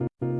you